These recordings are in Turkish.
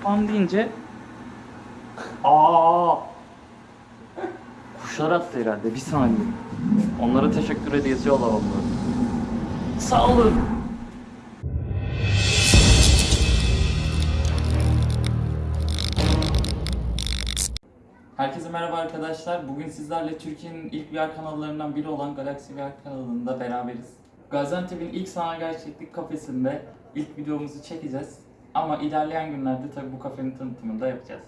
spam deyince aa kuşlar attı herhalde bir saniye. Onlara teşekkür hediyesi yollamam Sağ olun. Herkese merhaba arkadaşlar. Bugün sizlerle Türkiye'nin ilk VR kanallarından biri olan Galaxy VR kanalında beraberiz. Gaziantep'in ilk sanal gerçeklik kafesinde ilk videomuzu çekeceğiz. Ama ilerleyen günlerde tabii bu kafenin tanıtımını da yapacağız.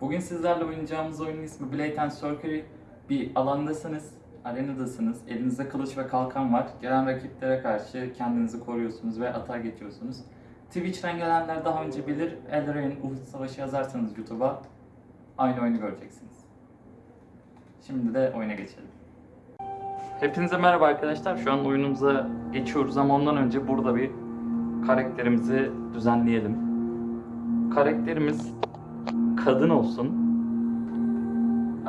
Bugün sizlerle oynayacağımız oyunun ismi Blade and Sorcery. Bir alandasınız, arenadasınız, elinizde kılıç ve kalkan var. Gelen rakiplere karşı kendinizi koruyorsunuz ve atağa geçiyorsunuz. Twitch'ten gelenler daha önce bilir. Eldrain Uhud Savaşı yazarsanız YouTube'a aynı oyunu göreceksiniz. Şimdi de oyuna geçelim. Hepinize merhaba arkadaşlar. Şu an oyunumuza geçiyoruz ama ondan önce burada bir karakterimizi düzenleyelim. Karakterimiz kadın olsun.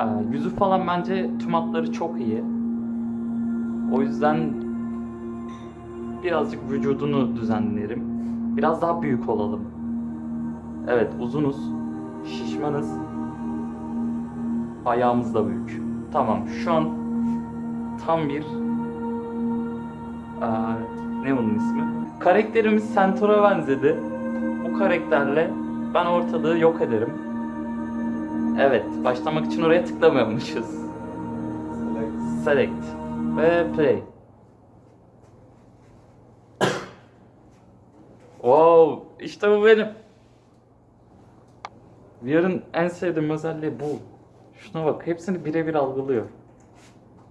Ee, yüzü falan bence tüm hatları çok iyi. O yüzden birazcık vücudunu düzenlerim. Biraz daha büyük olalım. Evet uzunuz, şişmanız, ayağımız da büyük. Tamam şu an tam bir Aa, ne onun ismi? Karakterimiz Centaur'a benzedi. Bu karakterle ben ortalığı yok ederim. Evet, başlamak için oraya tıklamıyormuşuz. Select ve play. wow, işte bu benim. VR'ın en sevdiğim özelliği bu. Şuna bak, hepsini birebir algılıyor.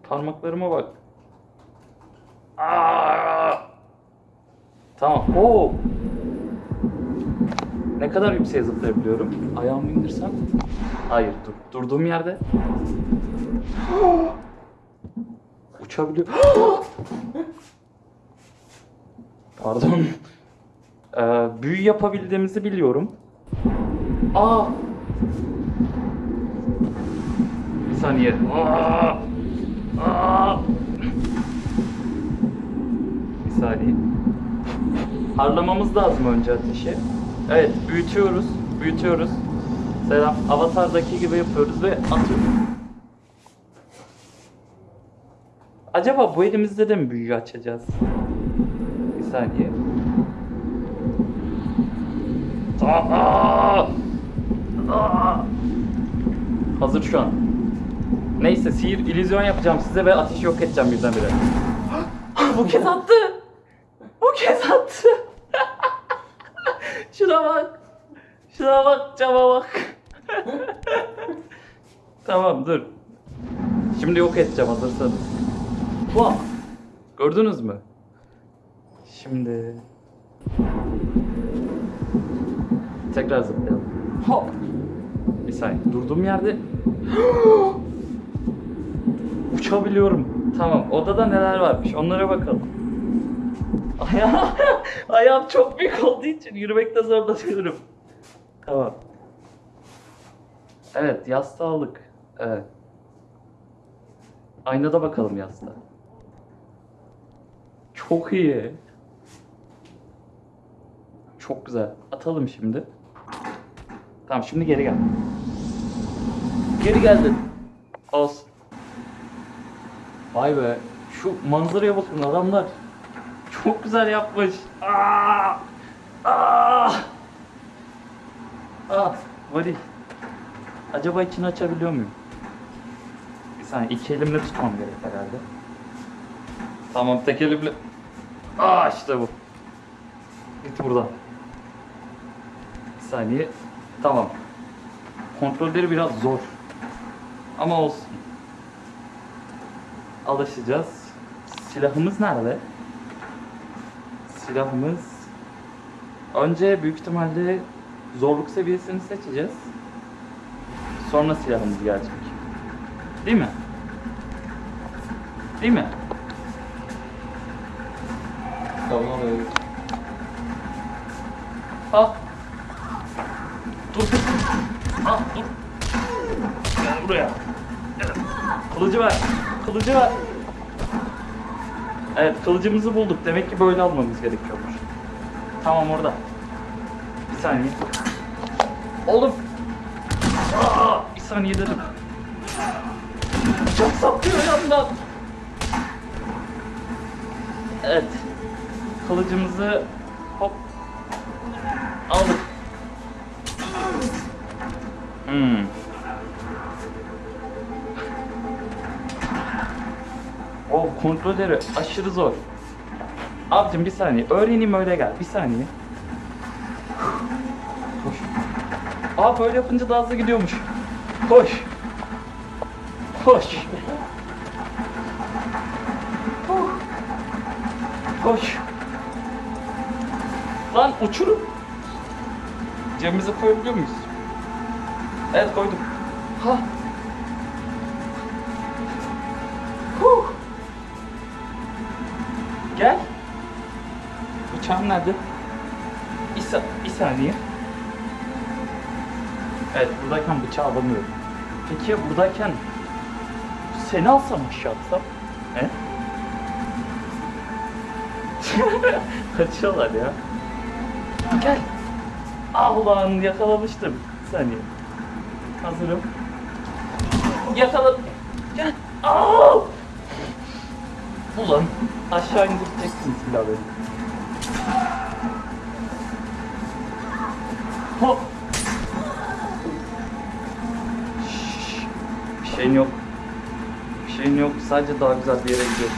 Parmaklarıma bak. Aa! Tamam. Oo. Ne kadar yükseğe zıplayabiliyorum? Ayağımı indirsem? Hayır, dur. Durduğum yerde. Uçabiliyor. Pardon. Ee, büyü yapabildiğimizi biliyorum. Aa! Bir saniye. Aa! Aa! Bir saniye. Harlamamız lazım önce ateşi. Evet, büyütüyoruz. Büyütüyoruz. Selam. Avatar'daki gibi yapıyoruz ve atıyoruz. Acaba bu elimizde de mi büyü açacağız? Bir saniye. Aa! Aa! Hazır şu an. Neyse sihir illüzyon yapacağım size ve ateşi yok edeceğim birdenbire. bu kez attı. Bu kez attı. Şuna bak. Şuna bak cama bak. tamam dur. Şimdi yok edeceğim hazırsanız. Vah. Gördünüz mü? Şimdi tekrar zıplayalım. Hop. Bir saniye. Durduğum yerde uçabiliyorum. Tamam. Odada neler varmış? Onlara bakalım. Ayağım, ayağım çok büyük olduğu için yürümekte zorlanıyorum. Tamam. Evet, yastığı aldık. Evet. Aynada bakalım yastığa. Çok iyi. Çok güzel. Atalım şimdi. Tamam şimdi geri gel. Geri geldin. Olsun. Vay be. Şu manzaraya bakın adamlar. Çok güzel yapmış. Aa! Aa! Aa! Vali. Acaba içini açabiliyor muyum? Bir saniye iki elimle tutmam gerek herhalde. Tamam tek elimle. Aa işte bu. Git buradan. Bir saniye. Tamam. Kontrolleri biraz zor. Ama olsun. Alışacağız. Silahımız nerede? Silahımız önce büyük ihtimalle zorluk seviyesini seçeceğiz. Sonra silahımız gelecek. Değil mi? Değil mi? Tamam evet. Ah. Dur dur. Ah dur. Gel buraya. Gel. Kılıcı ver. Kılıcı ver. Evet kılıcımızı bulduk. Demek ki böyle almamız gerekiyormuş. Tamam orada. Bir saniye. Oğlum. Aa, bir saniye dedim. Bıçak saplıyor yandan. Evet. Kılıcımızı hop aldık. Hmm. O kontrolleri aşırı zor. Abicim bir saniye. Öğreneyim öyle gel. Bir saniye. Koş. Aa böyle yapınca daha hızlı gidiyormuş. Koş. Koş. Koş. Lan uçurum. Cebimize koyabiliyor muyuz? Evet koydum. Ha. Huh. Gel. Bıçağım nerede? Bir, sa- bir saniye. Evet buradayken bıçağı alamıyorum. Peki buradayken seni alsam aşağı atsam? He? Kaçıyorlar ya. Gel. Ah ulan yakalamıştım. Bir saniye. Hazırım. Yakaladım. Gel. Aa! Ulan aşağı indireceksin silahı. Hop. Bir şeyin yok. Bir şeyin yok. Sadece daha güzel bir yere gidiyoruz.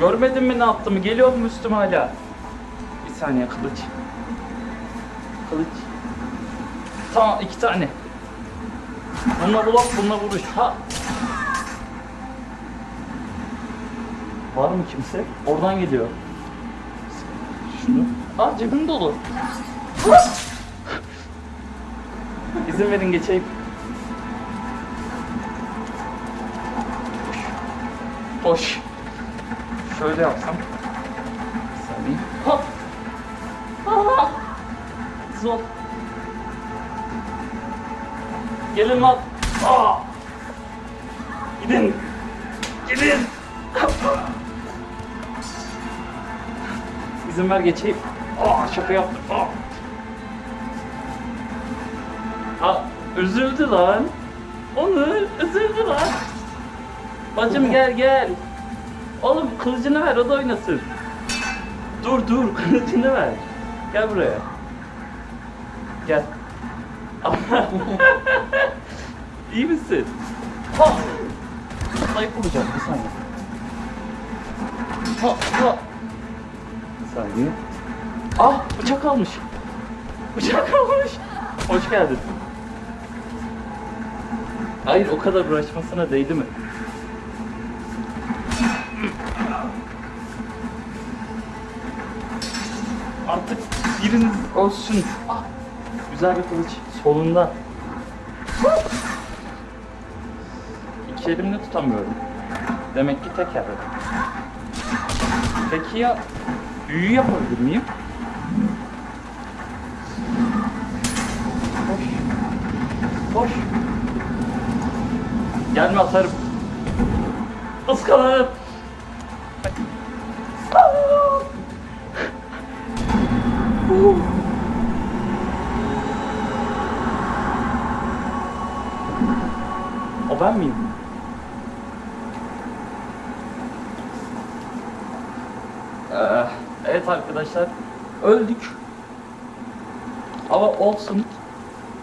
Görmedin mi ne yaptığımı? Geliyor mu üstüme hala? Bir saniye kılıç. Kılıç. Tamam iki tane. Bununla bulak, bununla vuruş. Ha. Var mı kimse? Oradan geliyor. Şunu. Aa cebim dolu. İzin verin geçeyim. Hoş. Şöyle yapsam. Saniye. Hop. Aa! Zor. Gelin lan. Aa! Gidin. Gidin. İzin ver geçeyim. Aa şaka yaptım. Aa. Üzüldü lan. Onu üzüldü lan. Bacım gel gel. Oğlum kılıcını ver o da oynasın. Dur dur kılıcını ver. Gel buraya. Gel. İyi misin? Ha! Zayıf vuracağım bir saniye. Ha ha. Bir saniye. Ah bıçak almış. Bıçak almış. Hoş geldin. Hayır o kadar uğraşmasına değdi mi? Artık biriniz olsun. Ah, güzel bir kılıç. Solunda. İki elimle tutamıyorum. Demek ki tek elde. Peki ya büyü yapabilir miyim? Koş. Koş. Gelme atarım. Iskalarım. O ben miyim? Ee, evet arkadaşlar öldük. Ama olsun.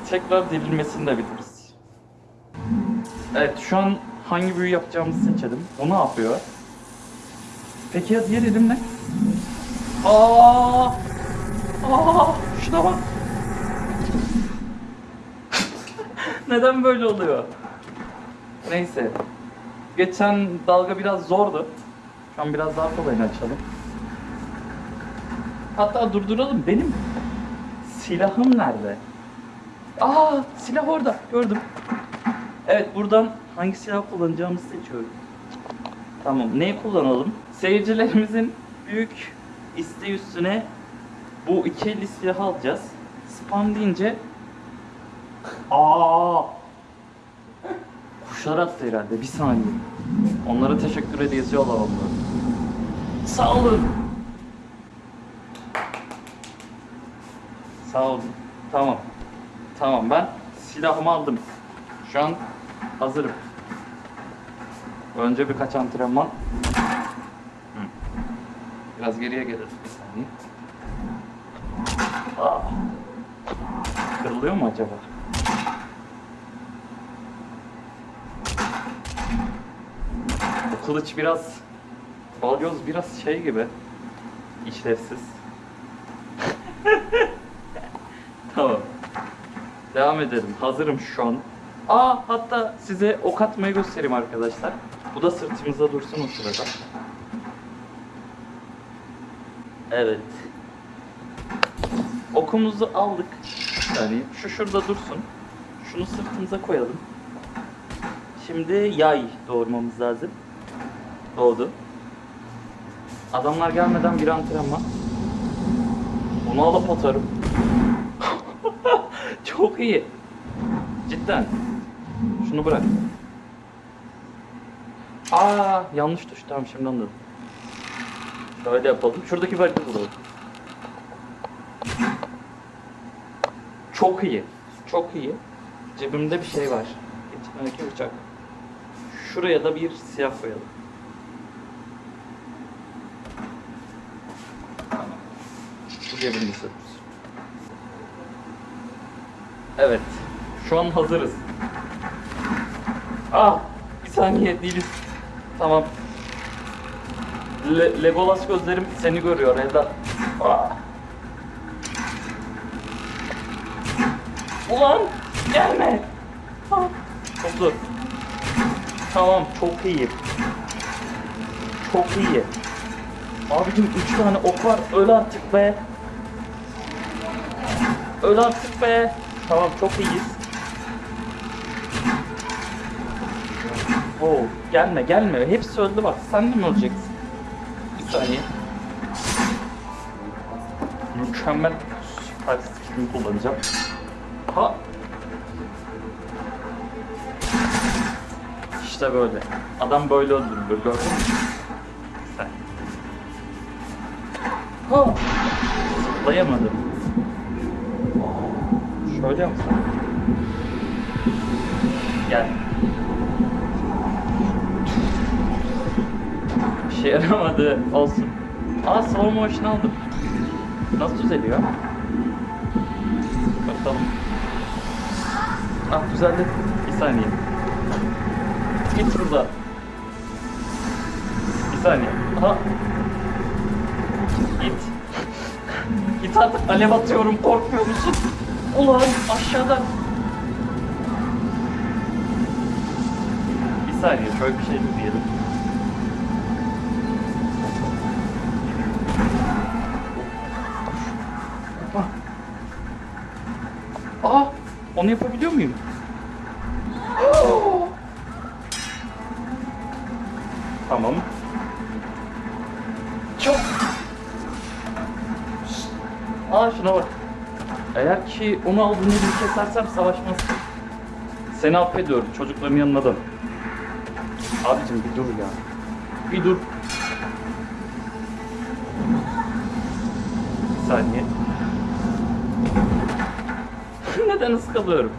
Tekrar dirilmesini de biliriz. Evet şu an hangi büyü yapacağımızı seçelim. O ne yapıyor? Peki ya diğer elim ne? Aa! Aa! Şuna bak. Neden böyle oluyor? Neyse. Geçen dalga biraz zordu. Şu an biraz daha kolayını açalım. Hatta durduralım. Benim silahım nerede? Aa, silah orada. Gördüm. Evet, buradan hangi silah kullanacağımızı seçiyorum. Tamam, neyi kullanalım? Seyircilerimizin büyük isteği üstüne bu iki elli silahı alacağız. Spam deyince Aa! Kuşlar attı herhalde. Bir saniye. Onlara teşekkür hediyesi yollamam Sağ olun. Sağ olun. Tamam. Tamam ben silahımı aldım. Şu an hazırım. Önce birkaç antrenman. Biraz geriye gelelim bir. Aa. Kırılıyor mu acaba? Bu kılıç biraz balyoz biraz şey gibi işlevsiz. tamam. Devam edelim. Hazırım şu an. Aa hatta size ok atmayı göstereyim arkadaşlar. Bu da sırtımızda dursun o sırada. Evet. Okumuzu aldık. Yani şu şurada dursun. Şunu sırtımıza koyalım. Şimdi yay doğurmamız lazım. Doğdu. Adamlar gelmeden bir antrenman. Bunu alıp atarım. Çok iyi. Cidden. Şunu bırak. Aa yanlış tuş. Tamam şimdi anladım. Şöyle yapalım. Şuradaki barikatı bulalım. Çok iyi. Çok iyi. Cebimde bir şey var. İçindeki bıçak. Şuraya da bir silah koyalım. Bu cebimde. Evet. Şu an hazırız. Ah! Bir saniye değiliz. Tamam. Le Legolas gözlerim seni görüyor evlat. Ah! Ulan! Gelme! Ah, zor. Tamam çok iyi. Çok iyi. Abicim üç tane ok var. Öl artık be. Öl artık be. Tamam çok iyiyiz. Oo, gelme gelme. Hepsi öldü bak. Sen de mi öleceksin? Bir saniye. Mükemmel süper skillimi kullanacağım. Ha. İşte böyle. Adam böyle öldürülür gördün mü? Sen. Ha. Zıplayamadım. Şöyle yapsam. Gel. Bir şey yaramadı. Olsun. Aa slow motion aldım. Nasıl düzeliyor? Bakalım. Ah düzeldi. Bir saniye. Git burada. Bir saniye. Aha. Git. Git artık alev atıyorum korkmuyor musun? Ulan aşağıdan. Bir saniye şöyle bir şey diyelim. Onu yapabiliyor muyum? tamam. Çok. Aa şuna bak. Eğer ki onu aldığını bir kesersem savaşmaz. Seni affediyorum çocukların yanına dön. Abicim bir dur ya. Bir dur. Bir saniye. Neden ıskalıyorum?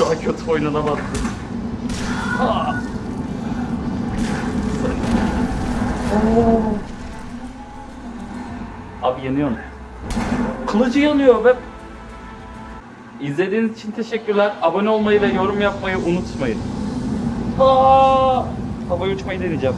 Daha kötü oynanamazdı. Oo. Abi yanıyor. Kılıcı yanıyor ve İzlediğiniz için teşekkürler. Abone olmayı ve yorum yapmayı unutmayın. Aa! Havaya uçmayı deneyeceğim.